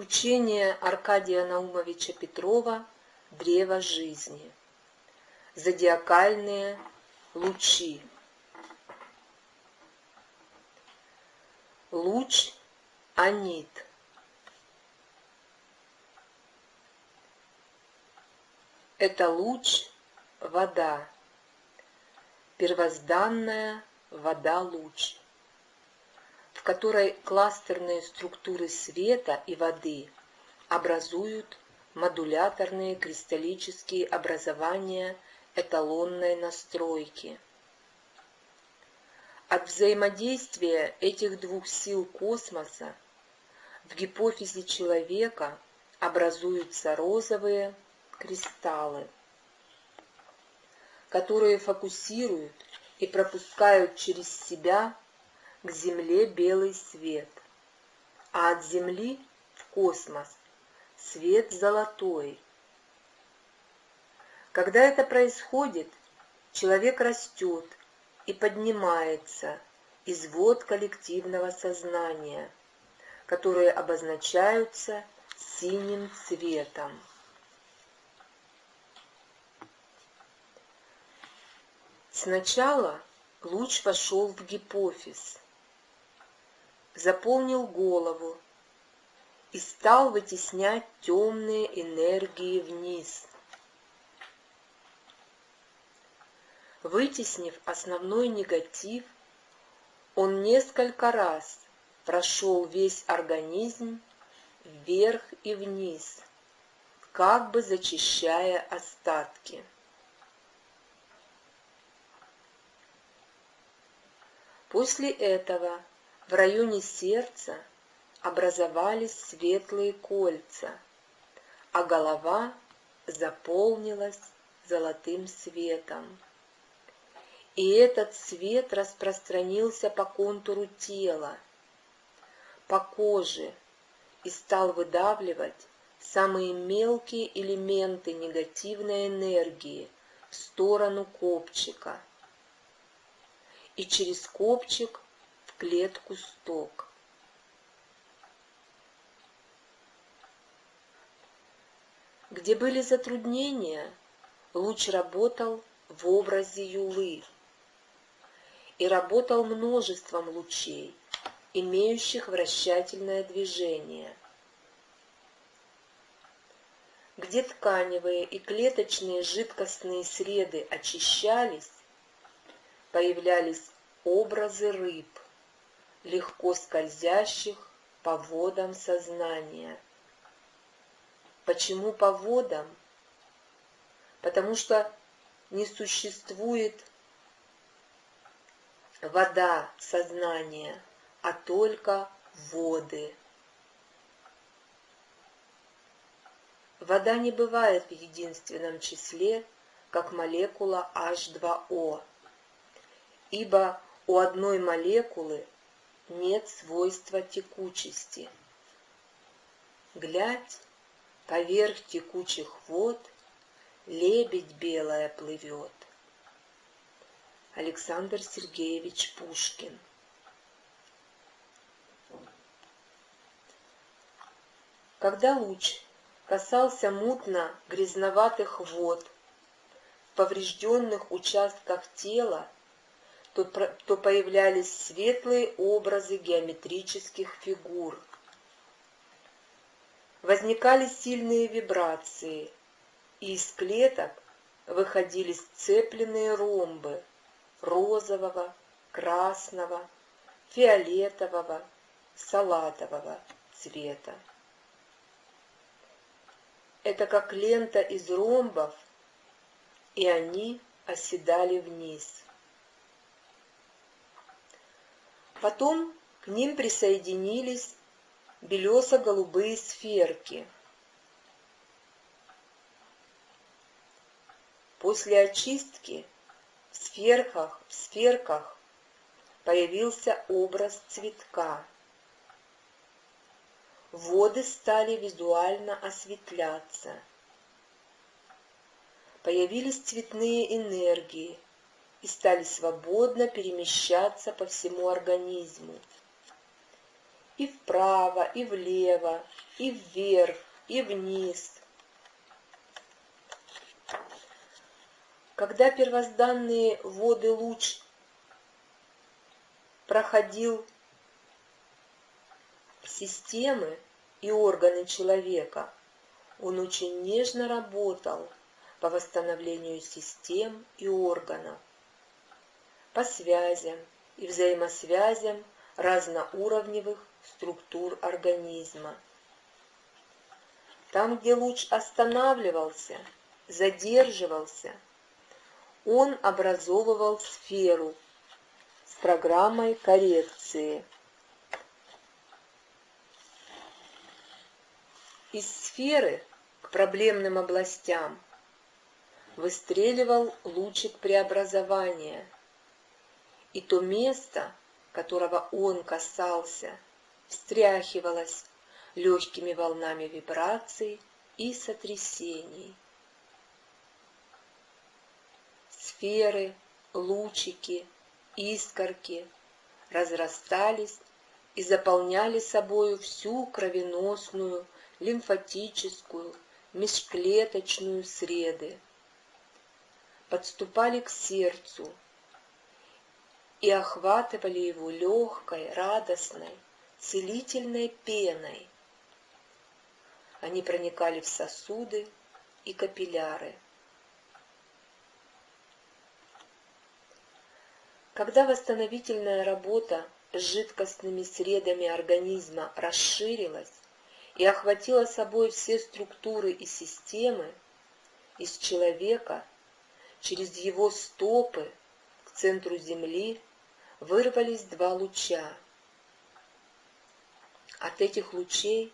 Учение Аркадия Наумовича Петрова «Древо жизни». Зодиакальные лучи. Луч Анит. Это луч вода, первозданная вода-луч которой кластерные структуры света и воды образуют модуляторные кристаллические образования эталонной настройки. От взаимодействия этих двух сил космоса в гипофизе человека образуются розовые кристаллы, которые фокусируют и пропускают через себя к Земле белый свет, а от Земли в космос свет золотой. Когда это происходит, человек растет и поднимается из вод коллективного сознания, которые обозначаются синим цветом. Сначала луч вошел в гипофиз, заполнил голову и стал вытеснять темные энергии вниз. Вытеснив основной негатив, он несколько раз прошел весь организм вверх и вниз, как бы зачищая остатки. После этого в районе сердца образовались светлые кольца, а голова заполнилась золотым светом. И этот свет распространился по контуру тела, по коже и стал выдавливать самые мелкие элементы негативной энергии в сторону копчика. И через копчик клетку сток. Где были затруднения, луч работал в образе юлы и работал множеством лучей, имеющих вращательное движение. Где тканевые и клеточные жидкостные среды очищались, появлялись образы рыб легко скользящих по водам сознания. Почему по водам? Потому что не существует вода сознания, а только воды. Вода не бывает в единственном числе, как молекула H2O, ибо у одной молекулы нет свойства текучести. Глядь, поверх текучих вод лебедь белая плывет. Александр Сергеевич Пушкин Когда луч касался мутно грязноватых вод, в поврежденных участках тела то, то появлялись светлые образы геометрических фигур. Возникали сильные вибрации, и из клеток выходили сцепленные ромбы розового, красного, фиолетового, салатового цвета. Это как лента из ромбов, и они оседали вниз. Потом к ним присоединились белесо-голубые сферки. После очистки в сферках, в сферках появился образ цветка. Воды стали визуально осветляться. Появились цветные энергии – и стали свободно перемещаться по всему организму. и вправо, и влево, и вверх, и вниз. Когда первозданные воды луч проходил системы и органы человека, он очень нежно работал по восстановлению систем и органов, по связям и взаимосвязям разноуровневых структур организма. Там, где луч останавливался, задерживался, он образовывал сферу с программой коррекции. Из сферы к проблемным областям выстреливал лучик преобразования, и то место, которого он касался, встряхивалось легкими волнами вибраций и сотрясений. Сферы, лучики, искорки разрастались и заполняли собою всю кровеносную, лимфатическую, межклеточную среды. Подступали к сердцу и охватывали его легкой, радостной, целительной пеной. Они проникали в сосуды и капилляры. Когда восстановительная работа с жидкостными средами организма расширилась и охватила собой все структуры и системы, из человека через его стопы к центру Земли вырвались два луча. От этих лучей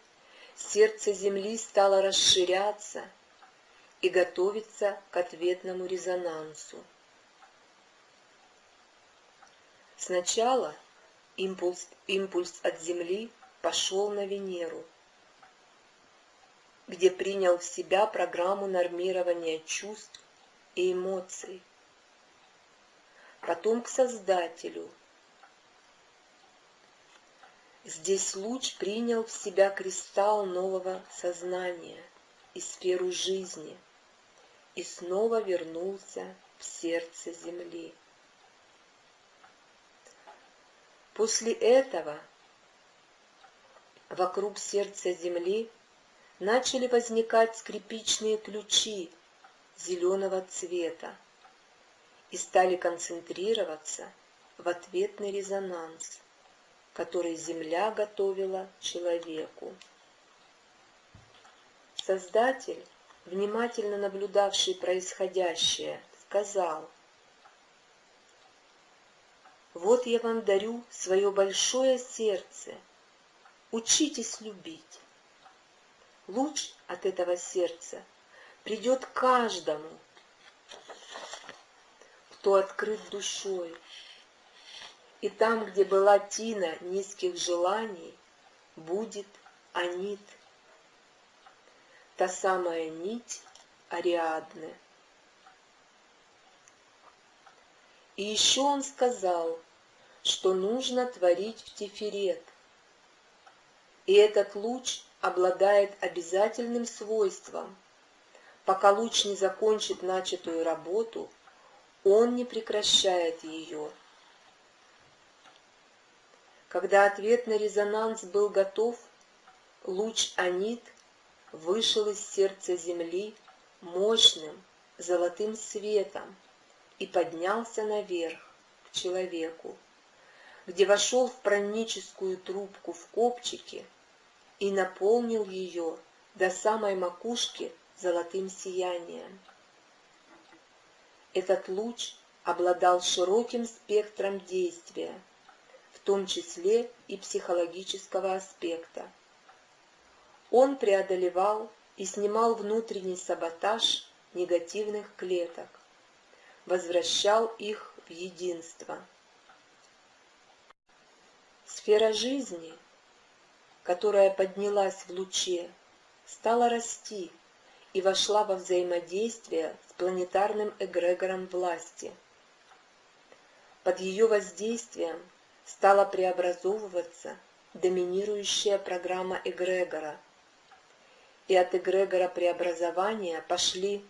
сердце Земли стало расширяться и готовиться к ответному резонансу. Сначала импульс, импульс от Земли пошел на Венеру, где принял в себя программу нормирования чувств и эмоций. Потом к Создателю. Здесь луч принял в себя кристалл нового сознания и сферу жизни и снова вернулся в сердце Земли. После этого вокруг сердца Земли начали возникать скрипичные ключи зеленого цвета и стали концентрироваться в ответный резонанс, который Земля готовила человеку. Создатель, внимательно наблюдавший происходящее, сказал, вот я вам дарю свое большое сердце. Учитесь любить. Луч от этого сердца придет каждому, кто открыт душой. И там, где была тина низких желаний, будет анит. Та самая нить Ариадны. И еще он сказал, что нужно творить в Тиферет. И этот луч обладает обязательным свойством. Пока луч не закончит начатую работу, он не прекращает ее. Когда ответный резонанс был готов, луч Анит вышел из сердца земли мощным золотым светом и поднялся наверх к человеку где вошел в праническую трубку в копчике и наполнил ее до самой макушки золотым сиянием. Этот луч обладал широким спектром действия, в том числе и психологического аспекта. Он преодолевал и снимал внутренний саботаж негативных клеток, возвращал их в единство – Сфера жизни, которая поднялась в луче, стала расти и вошла во взаимодействие с планетарным эгрегором власти. Под ее воздействием стала преобразовываться доминирующая программа эгрегора. И от эгрегора преобразования пошли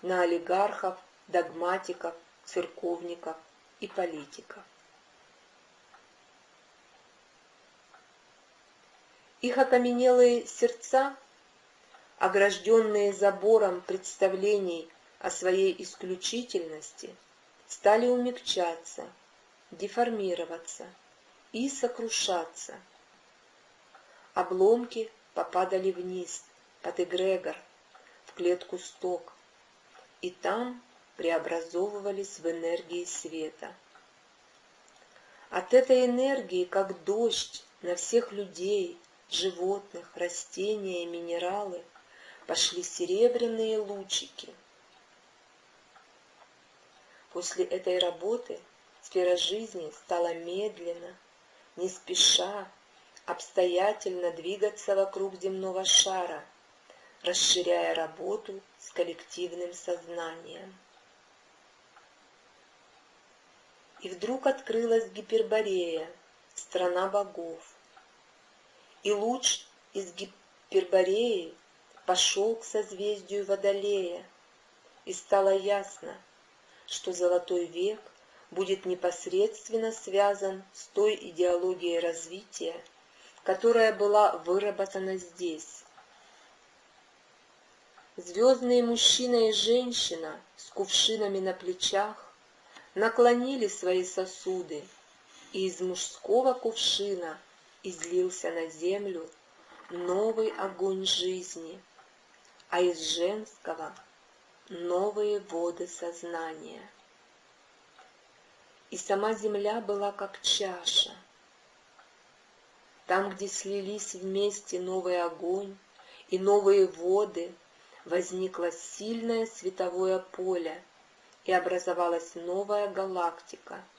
на олигархов, догматиков, церковников и политиков. Их окаменелые сердца, огражденные забором представлений о своей исключительности, стали умягчаться, деформироваться и сокрушаться. Обломки попадали вниз, под эгрегор, в клетку сток, и там преобразовывались в энергии света. От этой энергии, как дождь на всех людей, животных, растения и минералы пошли серебряные лучики. После этой работы сфера жизни стала медленно, не спеша, обстоятельно двигаться вокруг земного шара, расширяя работу с коллективным сознанием. И вдруг открылась Гиперборея, страна богов и луч из Гипербореи пошел к созвездию Водолея, и стало ясно, что золотой век будет непосредственно связан с той идеологией развития, которая была выработана здесь. Звездные мужчина и женщина с кувшинами на плечах наклонили свои сосуды, и из мужского кувшина излился на землю новый огонь жизни, а из женского новые воды сознания. И сама земля была как чаша. Там, где слились вместе новый огонь и новые воды, возникло сильное световое поле, и образовалась новая галактика —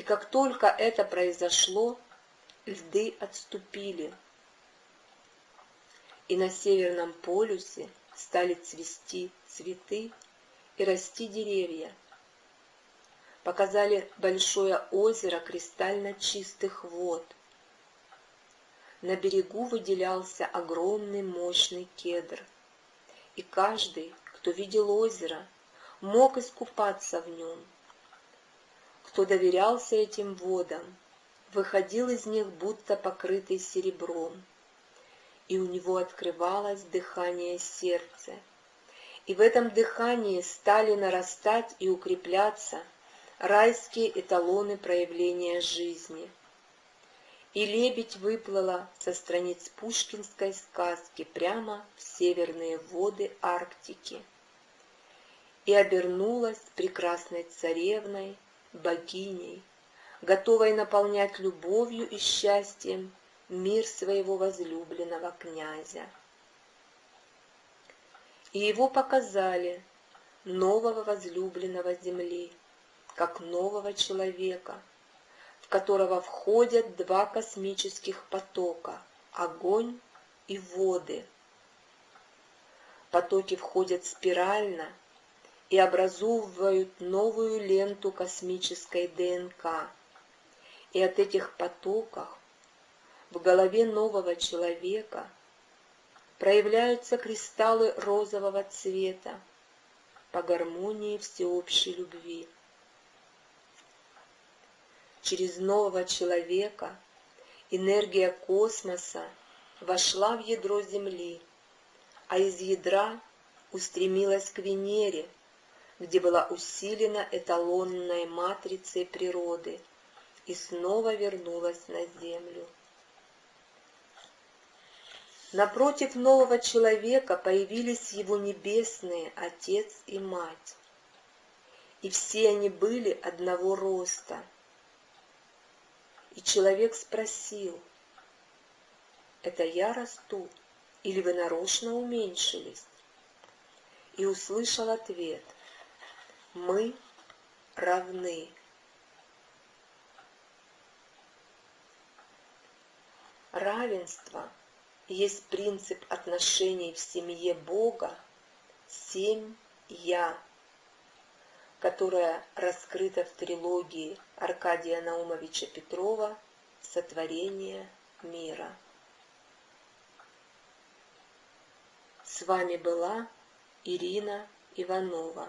и как только это произошло, льды отступили, и на Северном полюсе стали цвести цветы и расти деревья. Показали большое озеро кристально чистых вод. На берегу выделялся огромный мощный кедр, и каждый, кто видел озеро, мог искупаться в нем – кто доверялся этим водам, выходил из них будто покрытый серебром, и у него открывалось дыхание сердца. И в этом дыхании стали нарастать и укрепляться райские эталоны проявления жизни. И лебедь выплыла со страниц пушкинской сказки прямо в северные воды Арктики и обернулась прекрасной царевной богиней, готовой наполнять любовью и счастьем мир своего возлюбленного князя. И его показали, нового возлюбленного земли, как нового человека, в которого входят два космических потока — огонь и воды. Потоки входят спирально — и образовывают новую ленту космической ДНК. И от этих потоков в голове нового человека проявляются кристаллы розового цвета по гармонии всеобщей любви. Через нового человека энергия космоса вошла в ядро Земли, а из ядра устремилась к Венере – где была усилена эталонной матрицей природы и снова вернулась на землю. Напротив нового человека появились его небесные Отец и Мать, и все они были одного роста. И человек спросил, «Это я расту, или вы нарочно уменьшились?» И услышал ответ – мы равны. Равенство есть принцип отношений в семье Бога, семь «Я», которая раскрыта в трилогии Аркадия Наумовича Петрова сотворения мира. С вами была Ирина Иванова.